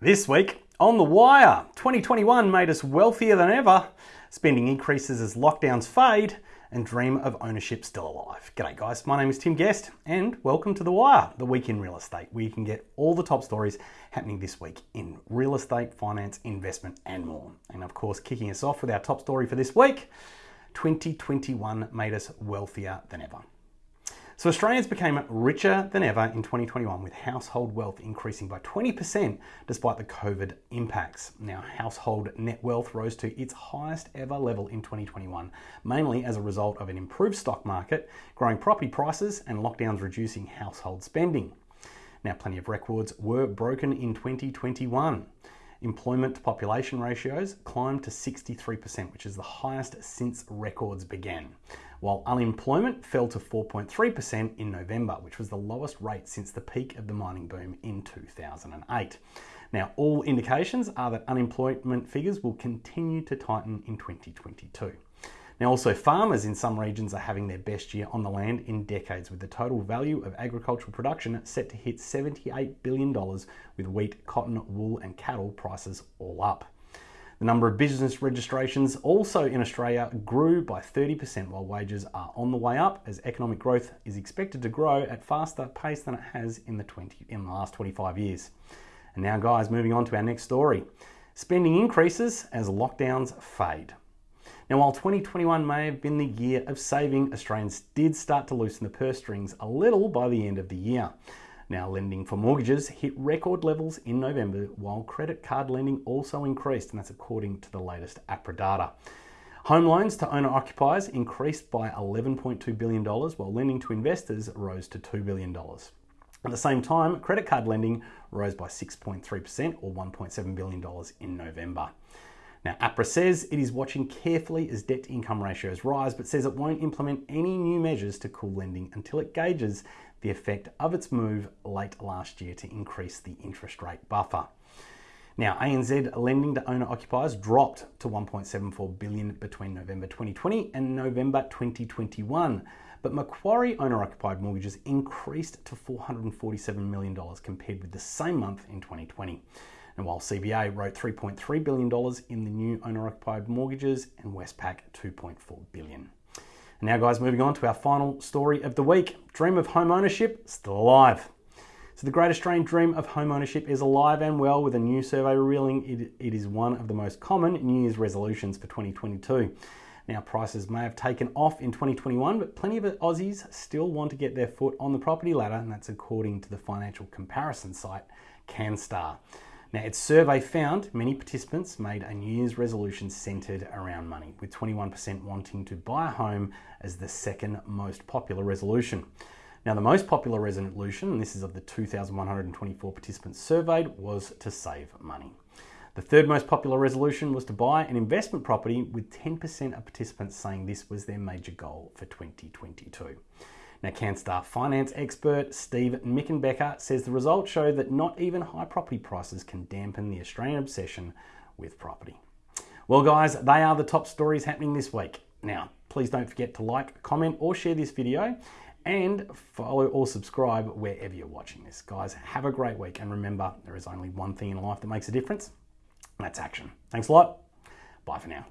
This week on The Wire, 2021 made us wealthier than ever, spending increases as lockdowns fade, and dream of ownership still alive. G'day guys, my name is Tim Guest, and welcome to The Wire, the week in real estate, where you can get all the top stories happening this week in real estate, finance, investment, and more. And of course, kicking us off with our top story for this week 2021 made us wealthier than ever. So Australians became richer than ever in 2021 with household wealth increasing by 20% despite the COVID impacts. Now, household net wealth rose to its highest ever level in 2021, mainly as a result of an improved stock market, growing property prices, and lockdowns reducing household spending. Now, plenty of records were broken in 2021. Employment to population ratios climbed to 63%, which is the highest since records began while unemployment fell to 4.3% in November, which was the lowest rate since the peak of the mining boom in 2008. Now, all indications are that unemployment figures will continue to tighten in 2022. Now, also, farmers in some regions are having their best year on the land in decades, with the total value of agricultural production set to hit $78 billion, with wheat, cotton, wool, and cattle prices all up. The number of business registrations also in Australia grew by 30%, while wages are on the way up as economic growth is expected to grow at faster pace than it has in the 20 in the last 25 years. And now, guys, moving on to our next story. Spending increases as lockdowns fade. Now, while 2021 may have been the year of saving, Australians did start to loosen the purse strings a little by the end of the year. Now, lending for mortgages hit record levels in November, while credit card lending also increased, and that's according to the latest APRA data. Home loans to owner occupiers increased by $11.2 billion, while lending to investors rose to $2 billion. At the same time, credit card lending rose by 6.3% or $1.7 billion in November. Now, APRA says it is watching carefully as debt to income ratios rise, but says it won't implement any new measures to cool lending until it gauges the effect of its move late last year to increase the interest rate buffer. Now, ANZ lending to owner occupiers dropped to 1.74 billion between November 2020 and November 2021, but Macquarie owner occupied mortgages increased to $447 million compared with the same month in 2020. And while CBA wrote $3.3 billion in the new owner occupied mortgages and Westpac 2.4 billion. Now, guys, moving on to our final story of the week Dream of home ownership still alive. So, the Great Australian Dream of home ownership is alive and well, with a new survey revealing it, it is one of the most common New Year's resolutions for 2022. Now, prices may have taken off in 2021, but plenty of Aussies still want to get their foot on the property ladder, and that's according to the financial comparison site CanStar. Now, its survey found many participants made a New Year's resolution centered around money, with 21% wanting to buy a home as the second most popular resolution. Now, the most popular resolution, and this is of the 2,124 participants surveyed, was to save money. The third most popular resolution was to buy an investment property, with 10% of participants saying this was their major goal for 2022. Now, CanStar finance expert Steve Mickenbecker says the results show that not even high property prices can dampen the Australian obsession with property. Well, guys, they are the top stories happening this week. Now, please don't forget to like, comment, or share this video and follow or subscribe wherever you're watching this. Guys, have a great week. And remember, there is only one thing in life that makes a difference, and that's action. Thanks a lot. Bye for now.